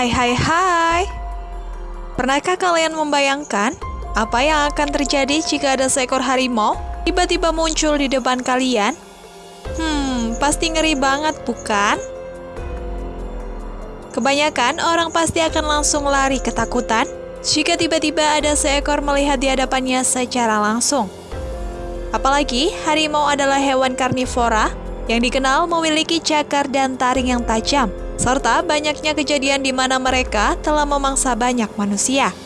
Hai hai hai Pernahkah kalian membayangkan apa yang akan terjadi jika ada seekor harimau tiba-tiba muncul di depan kalian? Hmm, pasti ngeri banget bukan? Kebanyakan orang pasti akan langsung lari ketakutan jika tiba-tiba ada seekor melihat di hadapannya secara langsung. Apalagi harimau adalah hewan karnivora yang dikenal memiliki cakar dan taring yang tajam, serta banyaknya kejadian di mana mereka telah memangsa banyak manusia.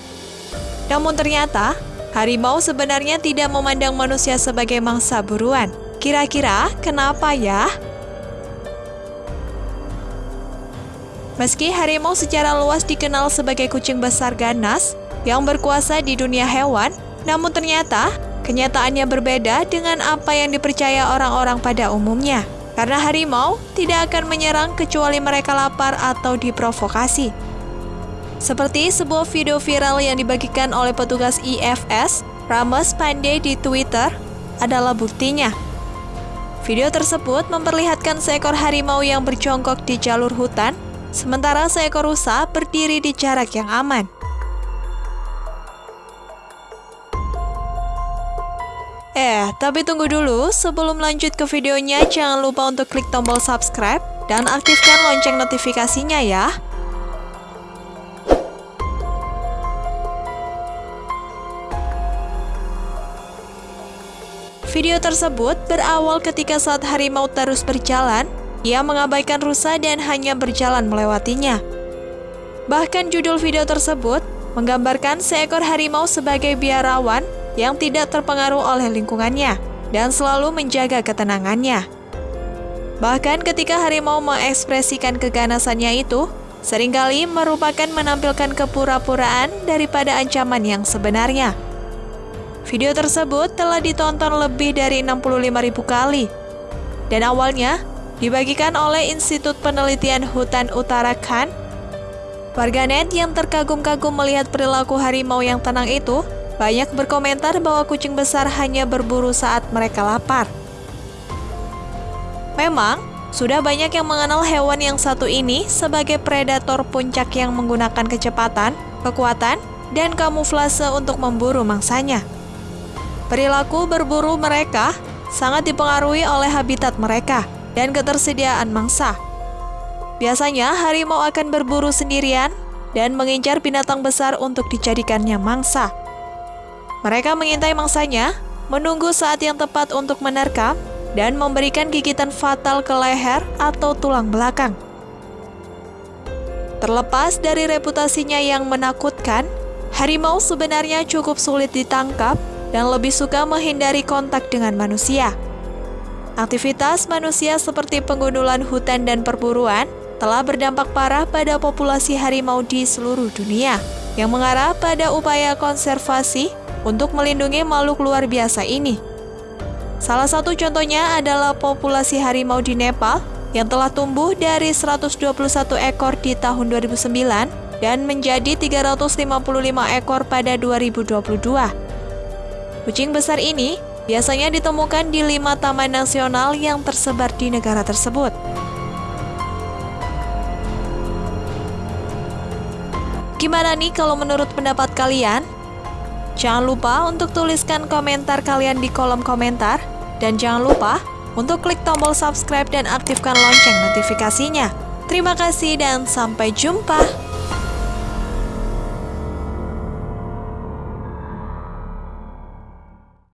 Namun ternyata, harimau sebenarnya tidak memandang manusia sebagai mangsa buruan. Kira-kira kenapa ya? Meski harimau secara luas dikenal sebagai kucing besar ganas yang berkuasa di dunia hewan, namun ternyata kenyataannya berbeda dengan apa yang dipercaya orang-orang pada umumnya. Karena harimau tidak akan menyerang kecuali mereka lapar atau diprovokasi. Seperti sebuah video viral yang dibagikan oleh petugas IFS, Rames Pandey di Twitter, adalah buktinya. Video tersebut memperlihatkan seekor harimau yang berjongkok di jalur hutan, sementara seekor rusa berdiri di jarak yang aman. Eh, tapi tunggu dulu, sebelum lanjut ke videonya, jangan lupa untuk klik tombol subscribe dan aktifkan lonceng notifikasinya ya. Video tersebut berawal ketika saat harimau terus berjalan, ia mengabaikan rusa dan hanya berjalan melewatinya. Bahkan judul video tersebut menggambarkan seekor harimau sebagai biarawan yang tidak terpengaruh oleh lingkungannya dan selalu menjaga ketenangannya. Bahkan ketika harimau mengekspresikan keganasannya itu, sering kali merupakan menampilkan kepura-puraan daripada ancaman yang sebenarnya. Video tersebut telah ditonton lebih dari 65.000 kali. Dan awalnya dibagikan oleh Institut Penelitian Hutan Utara Khan. Warganet yang terkagum-kagum melihat perilaku harimau yang tenang itu banyak berkomentar bahwa kucing besar hanya berburu saat mereka lapar. Memang, sudah banyak yang mengenal hewan yang satu ini sebagai predator puncak yang menggunakan kecepatan, kekuatan, dan kamuflase untuk memburu mangsanya. Perilaku berburu mereka sangat dipengaruhi oleh habitat mereka dan ketersediaan mangsa. Biasanya harimau akan berburu sendirian dan mengincar binatang besar untuk dijadikannya mangsa. Mereka mengintai mangsanya, menunggu saat yang tepat untuk menerkam, dan memberikan gigitan fatal ke leher atau tulang belakang. Terlepas dari reputasinya yang menakutkan, harimau sebenarnya cukup sulit ditangkap dan lebih suka menghindari kontak dengan manusia. Aktivitas manusia seperti penggundulan hutan dan perburuan telah berdampak parah pada populasi harimau di seluruh dunia, yang mengarah pada upaya konservasi untuk melindungi makhluk luar biasa ini. Salah satu contohnya adalah populasi harimau di Nepal yang telah tumbuh dari 121 ekor di tahun 2009 dan menjadi 355 ekor pada 2022. Kucing besar ini biasanya ditemukan di lima taman nasional yang tersebar di negara tersebut. Gimana nih kalau menurut pendapat kalian? Jangan lupa untuk tuliskan komentar kalian di kolom komentar. Dan jangan lupa untuk klik tombol subscribe dan aktifkan lonceng notifikasinya. Terima kasih dan sampai jumpa.